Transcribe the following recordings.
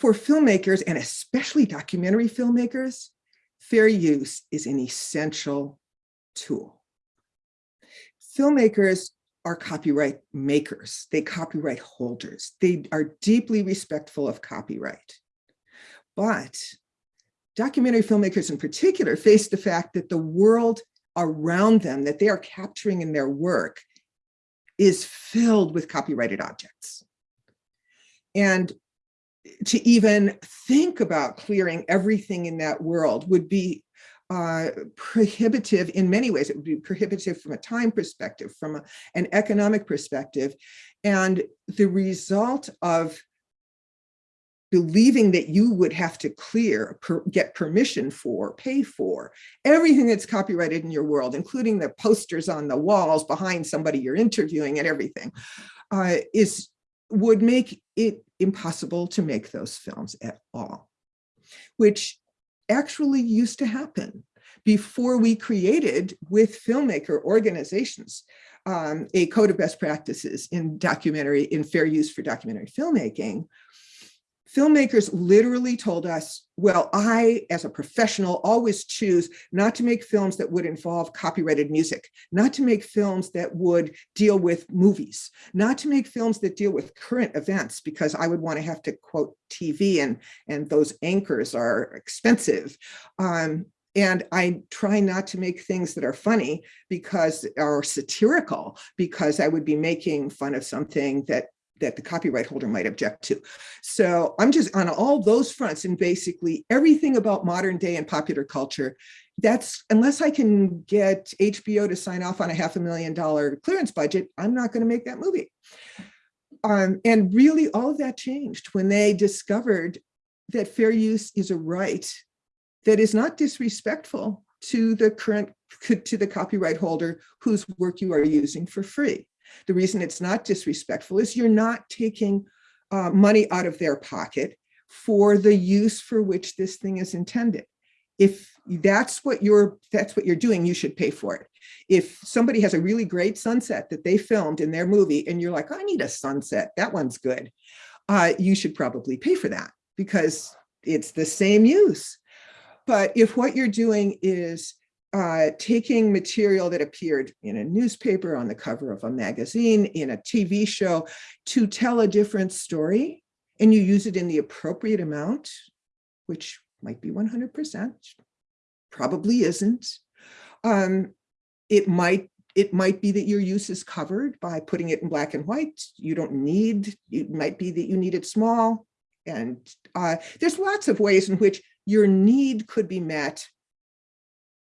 for filmmakers and especially documentary filmmakers, fair use is an essential tool. Filmmakers are copyright makers. They copyright holders. They are deeply respectful of copyright. But documentary filmmakers in particular face the fact that the world around them that they are capturing in their work is filled with copyrighted objects. And to even think about clearing everything in that world would be uh, prohibitive in many ways. It would be prohibitive from a time perspective, from a, an economic perspective. And the result of believing that you would have to clear, per, get permission for, pay for everything that's copyrighted in your world, including the posters on the walls behind somebody you're interviewing and everything, uh, is would make it impossible to make those films at all, which actually used to happen before we created with filmmaker organizations um, a code of best practices in documentary, in fair use for documentary filmmaking, filmmakers literally told us, well, I, as a professional, always choose not to make films that would involve copyrighted music, not to make films that would deal with movies, not to make films that deal with current events, because I would want to have to quote TV and, and those anchors are expensive. Um, and I try not to make things that are funny because are satirical because I would be making fun of something that that the copyright holder might object to. So I'm just on all those fronts and basically everything about modern day and popular culture, that's unless I can get HBO to sign off on a half a million dollar clearance budget, I'm not going to make that movie. Um, and really all of that changed when they discovered that fair use is a right that is not disrespectful to the current to the copyright holder whose work you are using for free. The reason it's not disrespectful is you're not taking uh, money out of their pocket for the use for which this thing is intended. If that's what you're that's what you're doing, you should pay for it. If somebody has a really great sunset that they filmed in their movie and you're like, I need a sunset, that one's good, uh, you should probably pay for that because it's the same use. But if what you're doing is uh, taking material that appeared in a newspaper, on the cover of a magazine, in a TV show, to tell a different story, and you use it in the appropriate amount, which might be 100%, probably isn't. Um, it might it might be that your use is covered by putting it in black and white. You don't need, it might be that you need it small. And uh, there's lots of ways in which your need could be met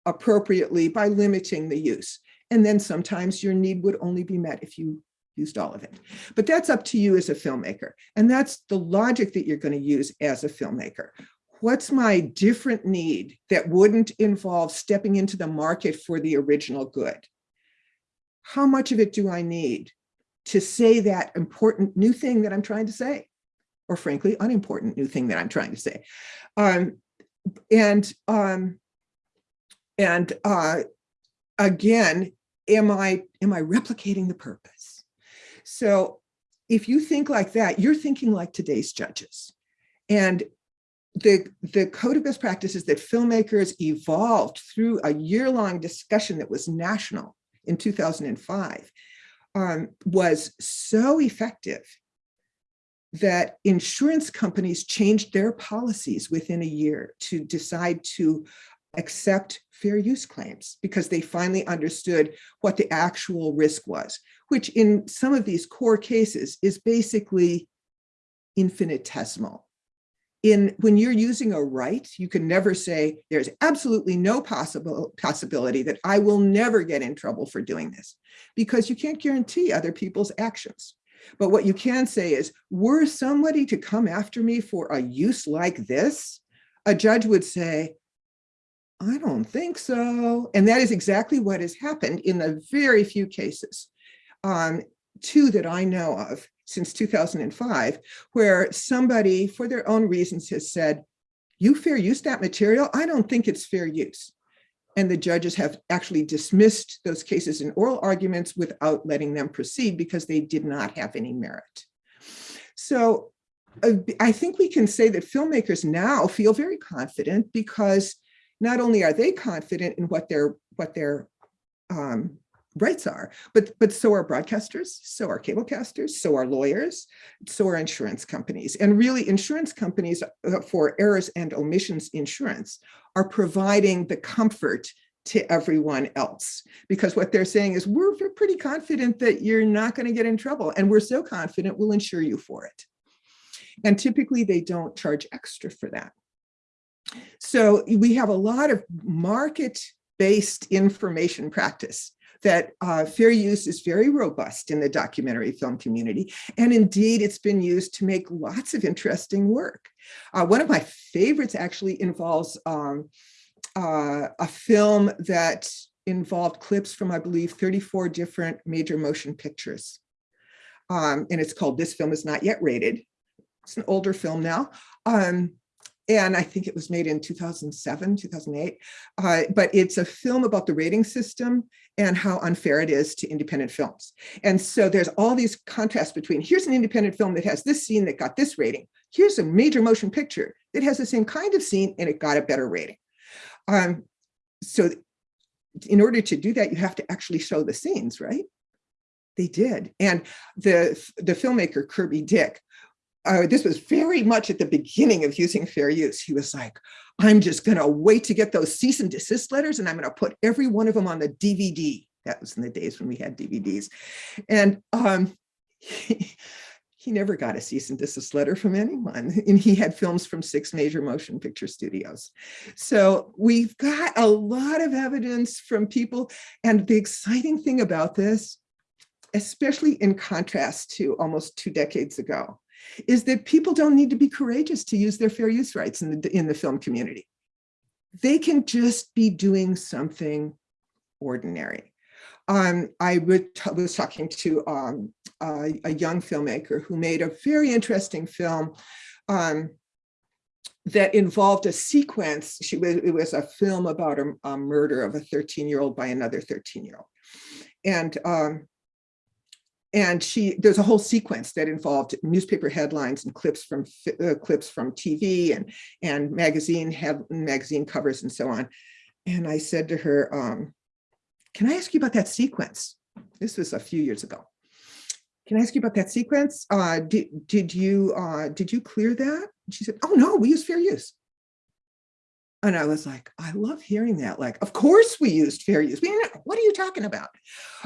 appropriately by limiting the use. And then sometimes your need would only be met if you used all of it. But that's up to you as a filmmaker. And that's the logic that you're going to use as a filmmaker. What's my different need that wouldn't involve stepping into the market for the original good? How much of it do I need to say that important new thing that I'm trying to say? Or frankly, unimportant new thing that I'm trying to say. Um, and um, and uh, again, am I, am I replicating the purpose? So if you think like that, you're thinking like today's judges. And the, the code of best practices that filmmakers evolved through a year-long discussion that was national in 2005 um, was so effective that insurance companies changed their policies within a year to decide to accept fair use claims because they finally understood what the actual risk was, which in some of these core cases is basically infinitesimal. In when you're using a right, you can never say there's absolutely no possible possibility that I will never get in trouble for doing this because you can't guarantee other people's actions. But what you can say is, were somebody to come after me for a use like this, a judge would say, I don't think so. And that is exactly what has happened in the very few cases, um, two that I know of since 2005, where somebody for their own reasons has said, you fair use that material? I don't think it's fair use. And the judges have actually dismissed those cases in oral arguments without letting them proceed because they did not have any merit. So uh, I think we can say that filmmakers now feel very confident because not only are they confident in what their what their um, rights are, but but so are broadcasters, so are cablecasters, so are lawyers, so are insurance companies. And really insurance companies uh, for errors and omissions insurance are providing the comfort to everyone else because what they're saying is we're pretty confident that you're not going to get in trouble and we're so confident we'll insure you for it. And typically they don't charge extra for that. So we have a lot of market-based information practice that uh, fair use is very robust in the documentary film community. And indeed, it's been used to make lots of interesting work. Uh, one of my favorites actually involves um, uh, a film that involved clips from, I believe, 34 different major motion pictures. Um, and it's called This Film Is Not Yet Rated. It's an older film now. Um, and I think it was made in 2007, 2008. Uh, but it's a film about the rating system and how unfair it is to independent films. And so there's all these contrasts between here's an independent film that has this scene that got this rating. Here's a major motion picture that has the same kind of scene and it got a better rating. Um, so in order to do that, you have to actually show the scenes, right? They did. And the, the filmmaker, Kirby Dick, uh, this was very much at the beginning of using fair use. He was like, I'm just going to wait to get those cease and desist letters and I'm going to put every one of them on the DVD. That was in the days when we had DVDs. And um, he, he never got a cease and desist letter from anyone. And he had films from six major motion picture studios. So we've got a lot of evidence from people. And the exciting thing about this, especially in contrast to almost two decades ago, is that people don't need to be courageous to use their fair use rights in the, in the film community. They can just be doing something ordinary. Um, I was talking to um, a, a, young filmmaker who made a very interesting film um, that involved a sequence. She it was a film about a, a murder of a 13 year old by another 13 year old. And um, and she there's a whole sequence that involved newspaper headlines and clips from uh, clips from TV and and magazine head magazine covers and so on. And I said to her, um, "Can I ask you about that sequence?" This was a few years ago. Can I ask you about that sequence? Uh, did did you uh, did you clear that? she said, "Oh no, we use fair use." And I was like, I love hearing that. Like, of course we used fair use. We, what are you talking about?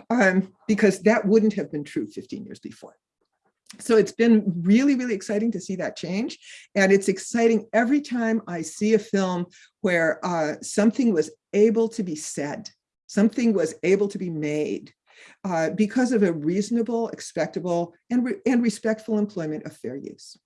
Um, because that wouldn't have been true 15 years before. So it's been really, really exciting to see that change. And it's exciting every time I see a film where uh, something was able to be said, something was able to be made uh, because of a reasonable, expectable, and, re and respectful employment of fair use.